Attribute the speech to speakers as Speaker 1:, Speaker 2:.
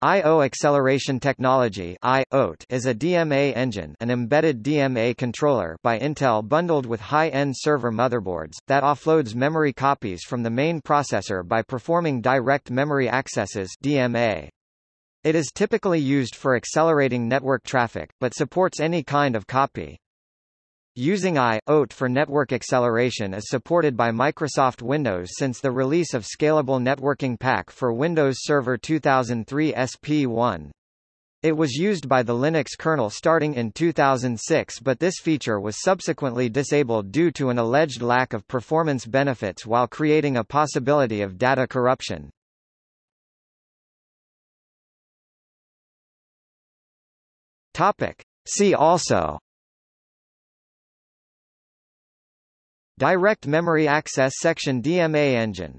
Speaker 1: I.O. acceleration technology is a DMA engine an embedded DMA controller by Intel bundled with high-end server motherboards, that offloads memory copies from the main processor by performing direct memory accesses DMA. It is typically used for accelerating network traffic, but supports any kind of copy. Using I/OAT for network acceleration is supported by Microsoft Windows since the release of Scalable Networking Pack for Windows Server 2003 SP1. It was used by the Linux kernel starting in 2006 but this feature was subsequently disabled due to an alleged lack of performance benefits while creating a possibility of data corruption. Topic. See also Direct Memory Access Section DMA Engine